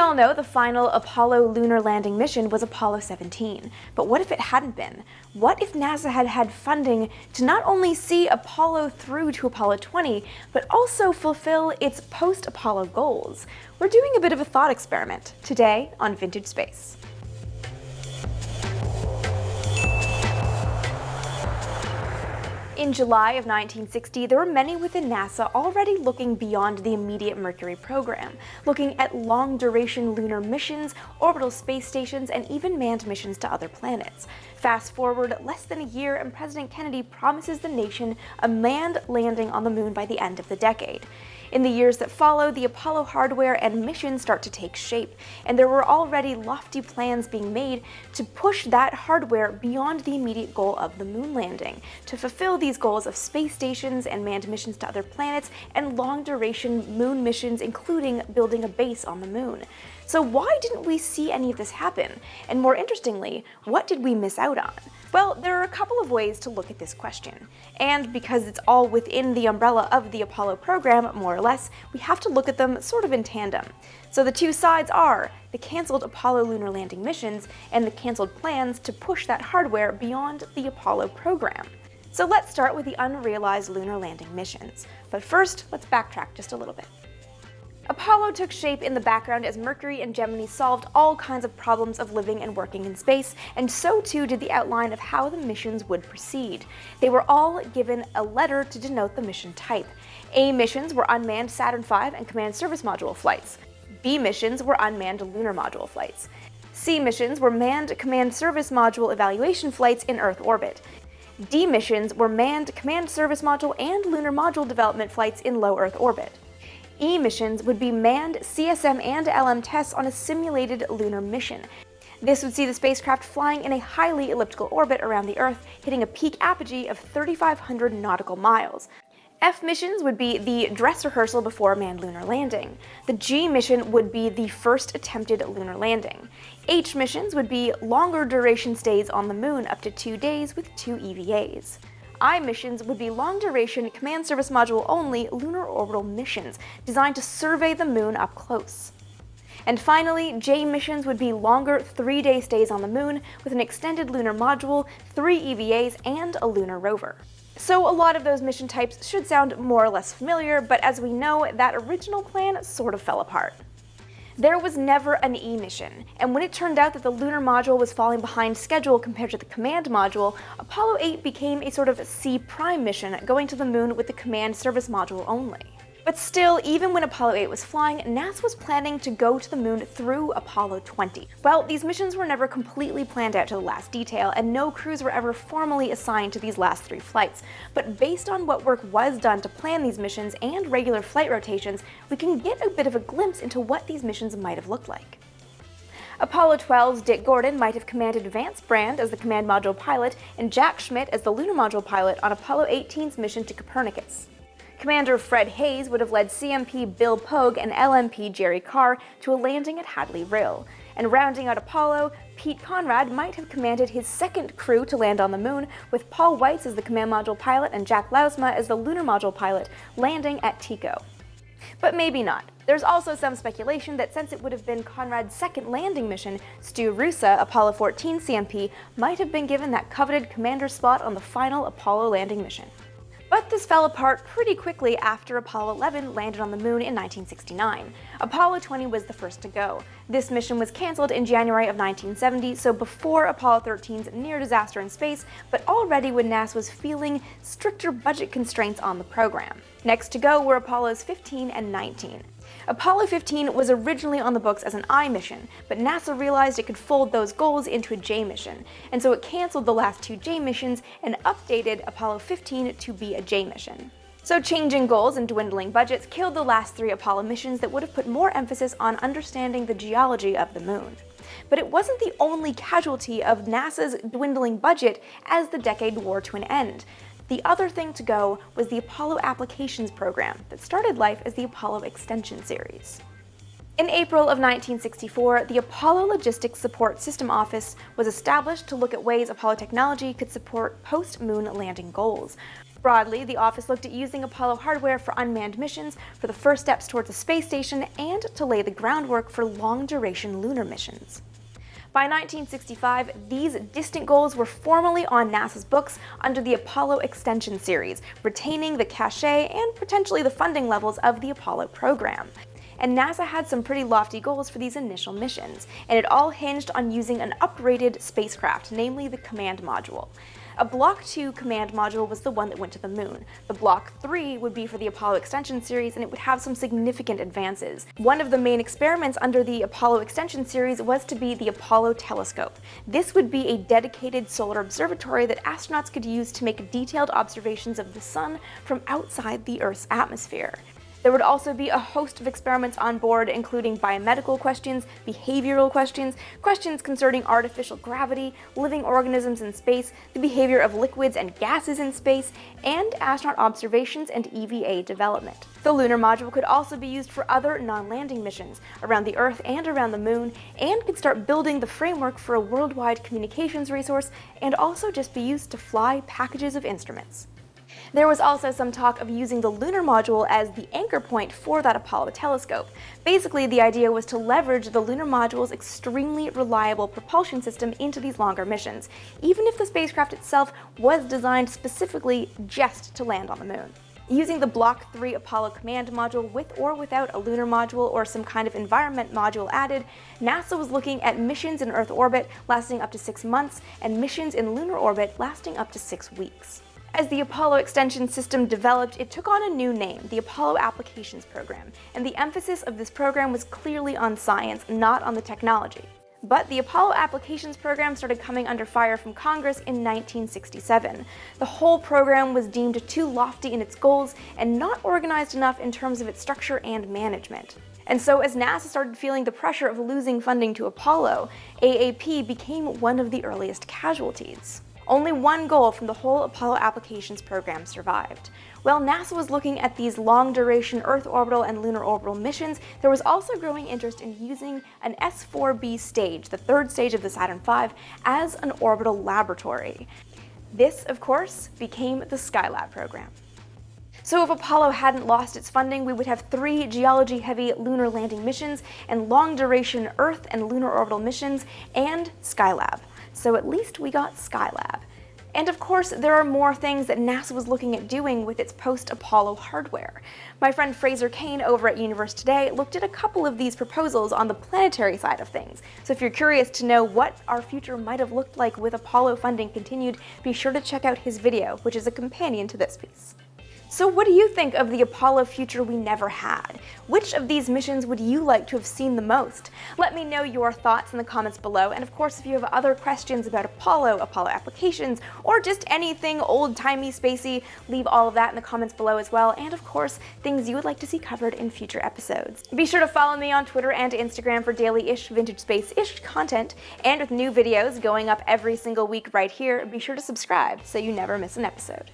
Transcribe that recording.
all know the final Apollo lunar landing mission was Apollo 17, but what if it hadn't been? What if NASA had had funding to not only see Apollo through to Apollo 20, but also fulfill its post-Apollo goals? We're doing a bit of a thought experiment today on Vintage Space. In July of 1960, there were many within NASA already looking beyond the immediate Mercury program, looking at long-duration lunar missions, orbital space stations, and even manned missions to other planets. Fast forward less than a year and President Kennedy promises the nation a manned landing on the moon by the end of the decade. In the years that follow, the Apollo hardware and missions start to take shape, and there were already lofty plans being made to push that hardware beyond the immediate goal of the moon landing, to fulfill these goals of space stations and manned missions to other planets, and long-duration moon missions including building a base on the moon. So why didn't we see any of this happen? And more interestingly, what did we miss out on? Well, there are a couple of ways to look at this question. And because it's all within the umbrella of the Apollo program, more or less, we have to look at them sort of in tandem. So the two sides are the cancelled Apollo lunar landing missions and the cancelled plans to push that hardware beyond the Apollo program. So let's start with the unrealized lunar landing missions. But first, let's backtrack just a little bit. Apollo took shape in the background as Mercury and Gemini solved all kinds of problems of living and working in space, and so too did the outline of how the missions would proceed. They were all given a letter to denote the mission type. A missions were unmanned Saturn V and Command Service Module flights. B missions were unmanned lunar module flights. C missions were manned Command Service Module evaluation flights in Earth orbit. D missions were manned Command Service Module and Lunar Module development flights in low Earth orbit. E missions would be manned CSM and LM tests on a simulated lunar mission. This would see the spacecraft flying in a highly elliptical orbit around the Earth, hitting a peak apogee of 3,500 nautical miles. F missions would be the dress rehearsal before a manned lunar landing. The G mission would be the first attempted lunar landing. H missions would be longer duration stays on the moon up to two days with two EVAs. I missions would be long-duration, command service module only lunar orbital missions designed to survey the moon up close. And finally, J missions would be longer three-day stays on the moon with an extended lunar module, three EVAs, and a lunar rover. So a lot of those mission types should sound more or less familiar, but as we know, that original plan sort of fell apart. There was never an E mission, and when it turned out that the lunar module was falling behind schedule compared to the command module, Apollo 8 became a sort of C prime mission going to the moon with the command service module only. But still, even when Apollo 8 was flying, NASA was planning to go to the moon through Apollo 20. Well, these missions were never completely planned out to the last detail, and no crews were ever formally assigned to these last three flights. But based on what work was done to plan these missions and regular flight rotations, we can get a bit of a glimpse into what these missions might have looked like. Apollo 12's Dick Gordon might have commanded Vance Brand as the command module pilot and Jack Schmitt as the lunar module pilot on Apollo 18's mission to Copernicus. Commander Fred Haise would have led CMP Bill Pogue and LMP Jerry Carr to a landing at Hadley Rill. And rounding out Apollo, Pete Conrad might have commanded his second crew to land on the moon, with Paul Weitz as the command module pilot and Jack Lousma as the lunar module pilot, landing at Tycho. But maybe not. There's also some speculation that since it would have been Conrad's second landing mission, Stu Roosa, Apollo 14 CMP, might have been given that coveted commander spot on the final Apollo landing mission. But this fell apart pretty quickly after Apollo 11 landed on the moon in 1969. Apollo 20 was the first to go. This mission was cancelled in January of 1970, so before Apollo 13's near disaster in space, but already when NASA was feeling stricter budget constraints on the program. Next to go were Apollos 15 and 19. Apollo 15 was originally on the books as an I mission, but NASA realized it could fold those goals into a J mission, and so it cancelled the last two J missions and updated Apollo 15 to be a J mission. So changing goals and dwindling budgets killed the last three Apollo missions that would have put more emphasis on understanding the geology of the moon. But it wasn't the only casualty of NASA's dwindling budget as the decade wore to an end. The other thing to go was the Apollo Applications Program that started life as the Apollo Extension Series. In April of 1964, the Apollo Logistics Support System Office was established to look at ways Apollo technology could support post-moon landing goals. Broadly, the office looked at using Apollo hardware for unmanned missions, for the first steps towards a space station, and to lay the groundwork for long-duration lunar missions. By 1965, these distant goals were formally on NASA's books under the Apollo Extension Series, retaining the cachet and potentially the funding levels of the Apollo program and NASA had some pretty lofty goals for these initial missions, and it all hinged on using an upgraded spacecraft, namely the Command Module. A Block 2 command module was the one that went to the moon. The Block 3 would be for the Apollo extension series and it would have some significant advances. One of the main experiments under the Apollo extension series was to be the Apollo telescope. This would be a dedicated solar observatory that astronauts could use to make detailed observations of the sun from outside the Earth's atmosphere. There would also be a host of experiments on board, including biomedical questions, behavioral questions, questions concerning artificial gravity, living organisms in space, the behavior of liquids and gases in space, and astronaut observations and EVA development. The lunar module could also be used for other non-landing missions around the Earth and around the Moon, and could start building the framework for a worldwide communications resource, and also just be used to fly packages of instruments. There was also some talk of using the lunar module as the anchor point for that Apollo telescope. Basically, the idea was to leverage the lunar module's extremely reliable propulsion system into these longer missions, even if the spacecraft itself was designed specifically just to land on the moon. Using the Block 3 Apollo command module with or without a lunar module or some kind of environment module added, NASA was looking at missions in Earth orbit lasting up to six months and missions in lunar orbit lasting up to six weeks. As the Apollo extension system developed, it took on a new name, the Apollo Applications Program, and the emphasis of this program was clearly on science, not on the technology. But the Apollo Applications Program started coming under fire from Congress in 1967. The whole program was deemed too lofty in its goals and not organized enough in terms of its structure and management. And so as NASA started feeling the pressure of losing funding to Apollo, AAP became one of the earliest casualties. Only one goal from the whole Apollo applications program survived. While NASA was looking at these long-duration Earth orbital and lunar orbital missions, there was also growing interest in using an S-4B stage, the third stage of the Saturn V, as an orbital laboratory. This, of course, became the Skylab program. So if Apollo hadn't lost its funding, we would have three geology-heavy lunar landing missions and long-duration Earth and lunar orbital missions and Skylab so at least we got Skylab. And of course, there are more things that NASA was looking at doing with its post-Apollo hardware. My friend Fraser Cain over at Universe Today looked at a couple of these proposals on the planetary side of things. So if you're curious to know what our future might have looked like with Apollo funding continued, be sure to check out his video, which is a companion to this piece. So what do you think of the Apollo future we never had? Which of these missions would you like to have seen the most? Let me know your thoughts in the comments below, and of course if you have other questions about Apollo, Apollo applications, or just anything old-timey spacey, leave all of that in the comments below as well, and of course, things you would like to see covered in future episodes. Be sure to follow me on Twitter and Instagram for daily-ish vintage space-ish content, and with new videos going up every single week right here, be sure to subscribe so you never miss an episode.